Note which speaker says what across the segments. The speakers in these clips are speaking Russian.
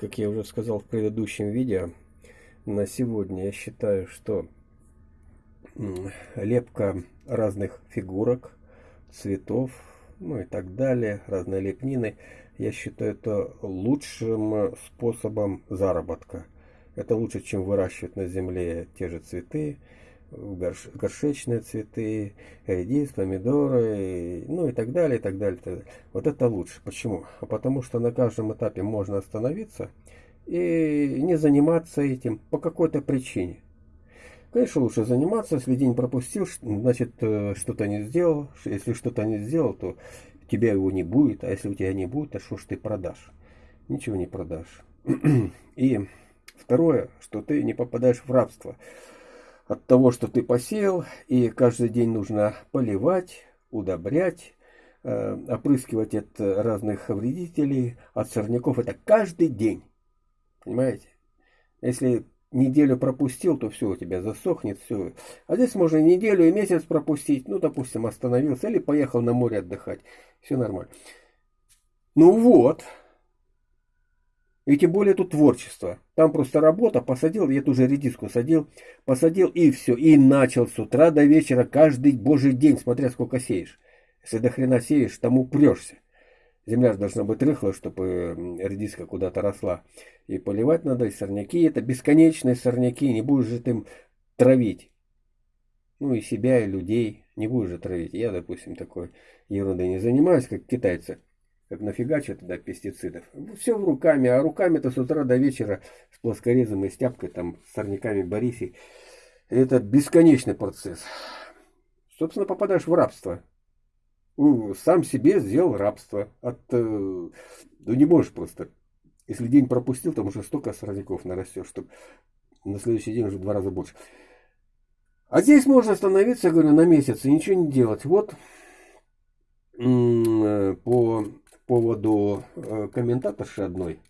Speaker 1: как я уже сказал в предыдущем видео, на сегодня я считаю, что лепка разных фигурок, цветов, ну и так далее, разные лепнины, я считаю это лучшим способом заработка. Это лучше, чем выращивать на земле те же цветы, горш, горшечные цветы, редис, помидоры, ну и так далее, и так далее, так далее. Вот это лучше. Почему? А потому что на каждом этапе можно остановиться и не заниматься этим по какой-то причине. Конечно, лучше заниматься, если день пропустил, значит, э, что-то не сделал. Если что-то не сделал, то тебя его не будет, а если у тебя не будет, то что ж ты продашь? Ничего не продашь. И второе, что ты не попадаешь в рабство от того, что ты посеял, и каждый день нужно поливать, удобрять, э, опрыскивать от разных вредителей, от сорняков. Это каждый день. Понимаете? Если неделю пропустил, то все у тебя засохнет, все. А здесь можно неделю и месяц пропустить. Ну, допустим, остановился или поехал на море отдыхать. Все нормально. Ну вот, и тем более тут творчество. Там просто работа, посадил, я ту же редиску садил, посадил и все. И начал с утра до вечера каждый божий день, смотря сколько сеешь. Если до хрена сеешь, там упрешься. Земля должна быть рыхлая, чтобы редиска куда-то росла. И поливать надо, и сорняки. Это бесконечные сорняки, не будешь же ты им травить. Ну и себя, и людей не будешь же травить. Я, допустим, такой ерундой не занимаюсь, как китайцы как нафигачат туда пестицидов. Все в руками, а руками-то с утра до вечера с плоскорезом и стяпкой, там, с сорняками Борисей. Это бесконечный процесс. Собственно, попадаешь в рабство. Сам себе сделал рабство. От, э, ну не можешь просто. Если день пропустил, там уже столько сорняков нарастешь, что на следующий день уже в два раза больше. А здесь можно остановиться, говорю, на месяц и ничего не делать. Вот э, по поводу э, комментаторши одной.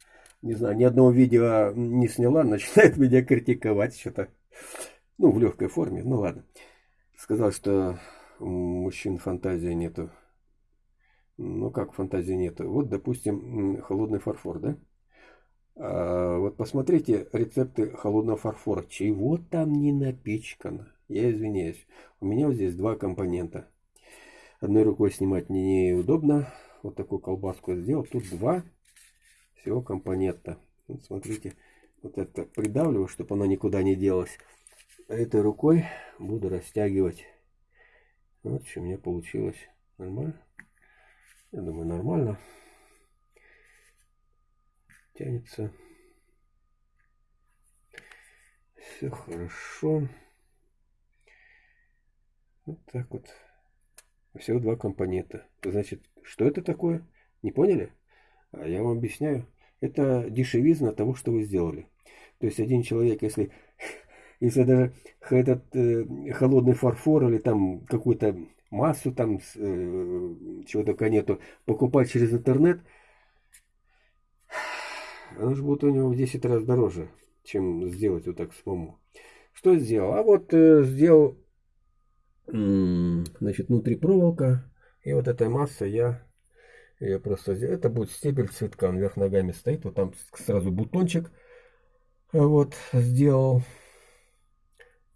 Speaker 1: Не знаю, ни одного видео не сняла, начинает меня критиковать что-то. Ну, в легкой форме, ну ладно. Сказал, что мужчин фантазии нету. Ну, как фантазии нету? Вот, допустим, холодный фарфор, да? А, вот посмотрите рецепты холодного фарфора. Чего там не напичкано? Я извиняюсь. У меня вот здесь два компонента. Одной рукой снимать неудобно, вот такую колбаску сделал. Тут два всего компонента. Вот смотрите, вот это придавливаю, чтобы она никуда не делась. Этой рукой буду растягивать. Вот что у меня получилось. Нормально? Я думаю, нормально. Тянется. Все хорошо. Вот так вот. Всего два компонента. Значит, что это такое? Не поняли? А я вам объясняю. Это дешевизна того, что вы сделали. То есть один человек, если, если даже этот э, холодный фарфор или там какую-то массу там э, чего только нету, покупать через интернет, оно же будет у него в 10 раз дороже, чем сделать вот так самому. Что сделал? А вот э, сделал, значит, внутри проволока, и вот этой масса я ее просто. Это будет стебель цветка. Он вверх ногами стоит. Вот там сразу бутончик. Вот сделал.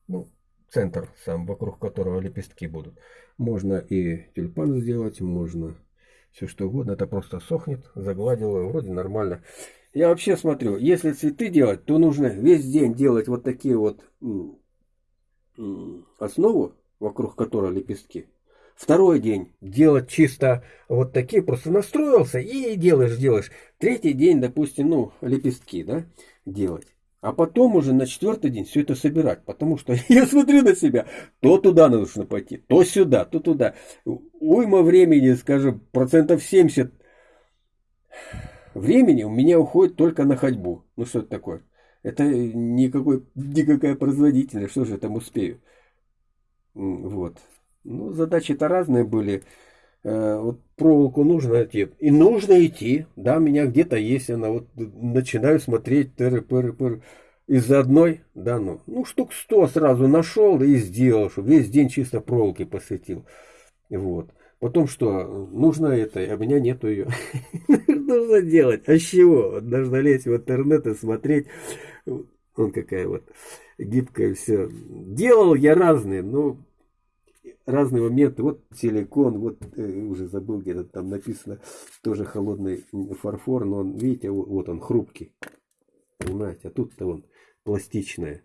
Speaker 1: Ну, центр сам, вокруг которого лепестки будут. Можно и тюльпан сделать, можно все что угодно. Это просто сохнет, загладил его, вроде нормально. Я вообще смотрю, если цветы делать, то нужно весь день делать вот такие вот основу, вокруг которой лепестки. Второй день делать чисто вот такие, просто настроился и делаешь, делаешь. Третий день, допустим, ну, лепестки, да, делать. А потом уже на четвертый день все это собирать. Потому что я смотрю на себя, то туда нужно пойти, то сюда, то туда. Уйма времени, скажем, процентов 70 времени у меня уходит только на ходьбу. Ну что это такое? Это никакой, никакая производительность, что же я там успею? Вот. Ну, задачи-то разные были. Э, вот проволоку нужно идти. И нужно идти. Да, у меня где-то есть она. Вот начинаю смотреть тыры пыры пыры Из-за одной, да, ну, ну, штук сто сразу нашел и сделал, что весь день чисто проволоки посвятил. Вот. Потом что, нужно это, а у меня нету ее. нужно делать? А с чего? Нужно лезть в интернет и смотреть. Он какая вот гибкая все. Делал я разные, но разные моменты. Вот силикон, вот э, уже забыл, где-то там написано тоже холодный фарфор, но он, видите, вот он хрупкий. Понимаете, а тут-то он пластичное.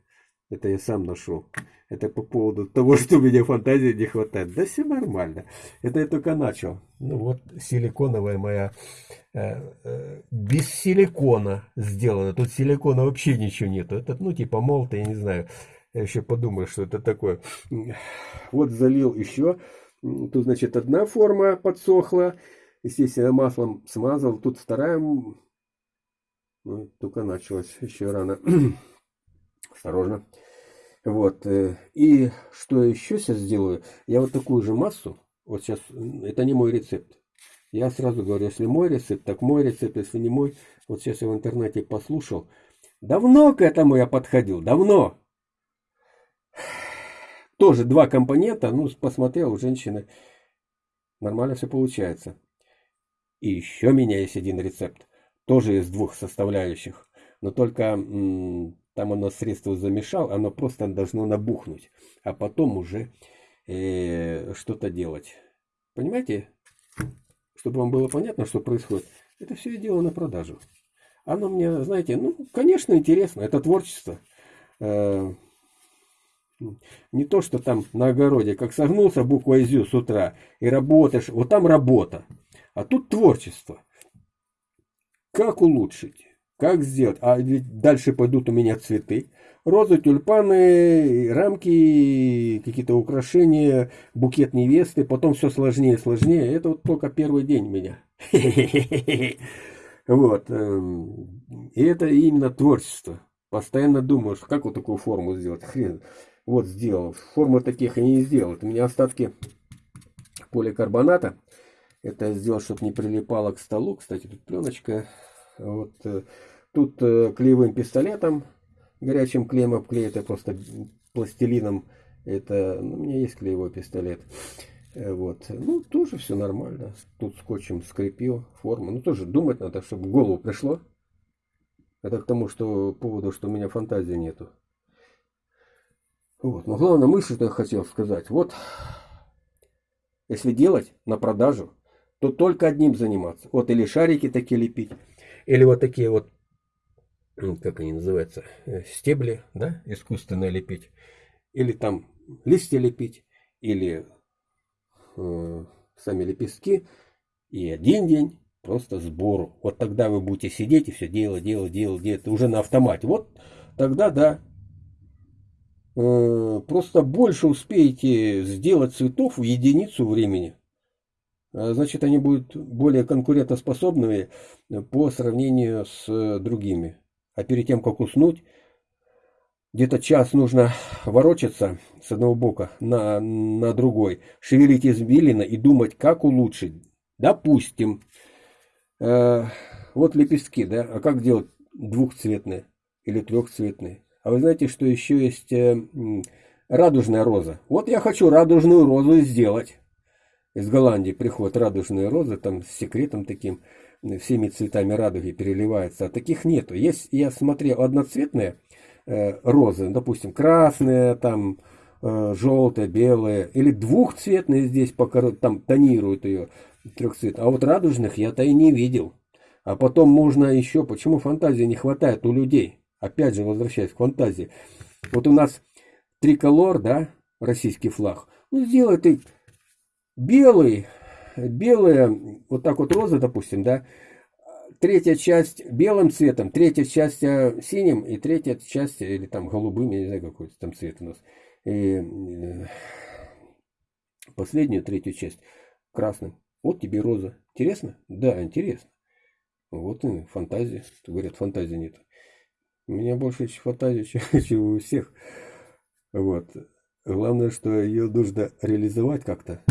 Speaker 1: Это я сам нашел. Это по поводу того, что у меня фантазии не хватает. Да все нормально. Это я только начал. Ну вот силиконовая моя. Э, э, без силикона сделана. Тут силикона вообще ничего нету. Это, ну, типа молта, я не знаю. Я еще подумаю, что это такое. Вот залил еще. Тут, значит, одна форма подсохла. Естественно, маслом смазал. Тут вторая. Ну, только началась. Еще рано. Осторожно. Вот. Э, и что еще сейчас сделаю? Я вот такую же массу. Вот сейчас. Это не мой рецепт. Я сразу говорю, если мой рецепт, так мой рецепт, если не мой. Вот сейчас я в интернете послушал. Давно к этому я подходил, давно тоже два компонента, ну, посмотрел, у женщины нормально все получается. И еще у меня есть один рецепт, тоже из двух составляющих, но только там оно средство замешал, оно просто должно набухнуть, а потом уже э, что-то делать. Понимаете? Чтобы вам было понятно, что происходит. Это все я делаю на продажу. Оно мне, знаете, ну, конечно, интересно, это творчество. Э, не то, что там на огороде, как согнулся буква «зю» с утра и работаешь, вот там работа. А тут творчество. Как улучшить? Как сделать? А ведь дальше пойдут у меня цветы. Розы, тюльпаны, рамки, какие-то украшения, букет невесты. Потом все сложнее и сложнее. Это вот только первый день у меня. Вот. Эм, и это именно творчество. Постоянно думаешь, как вот такую форму сделать. Хрен. Вот сделал. Формы таких я не сделал. У меня остатки поликарбоната. Это сделал, чтобы не прилипало к столу. Кстати, тут пленочка. Вот. Э, тут э, клеевым пистолетом, горячим клеем обклеит, это просто пластилином. Это, ну, у меня есть клеевой пистолет. Э, вот. Ну, тоже все нормально. Тут скотчем скрепил форму. Ну, тоже думать надо, чтобы в голову пришло. Это к тому, что поводу, что у меня фантазии нету. Вот. Но главная мысль, что я хотел сказать. Вот, если делать на продажу, то только одним заниматься. Вот или шарики такие лепить, или вот такие вот, как они называются, э, стебли, да, искусственно лепить. Или там листья лепить, или э, сами лепестки. И один день просто сбору. Вот тогда вы будете сидеть и все делать, делать, делать, делать. Уже на автомате. Вот тогда, да, Э, просто больше успеете сделать цветов в единицу времени. А значит, они будут более конкурентоспособными по сравнению с другими. А перед тем, как уснуть, где-то час нужно ворочаться с одного бока на, на другой, шевелить извилины и думать, как улучшить. Допустим, э, вот лепестки, да, а как делать двухцветные или трехцветные? А вы знаете, что еще есть э, радужная роза? Вот я хочу радужную розу сделать. Из Голландии приходят радужные розы, там с секретом таким, всеми цветами радуги переливается. А таких нету. Есть, я смотрел, одноцветные э, розы, допустим, красные, там, э, желтые, белые, или двухцветные здесь пока там тонируют ее трехцвет. А вот радужных я-то и не видел. А потом можно еще, почему фантазии не хватает у людей? Опять же, возвращаясь к фантазии. Вот у нас триколор, да, российский флаг. Ну, сделай ты белый, белая, вот так вот роза, допустим, да, третья часть белым цветом, третья часть э, синим и третья часть, или там голубым, я не знаю, какой там цвет у нас. И э, последнюю, третью часть красным. Вот тебе роза. Интересно? Да, интересно. Вот и фантазия. Говорят, фантазии нет. У меня больше фантазии, чем, чем у всех. Вот. Главное, что ее нужно реализовать как-то.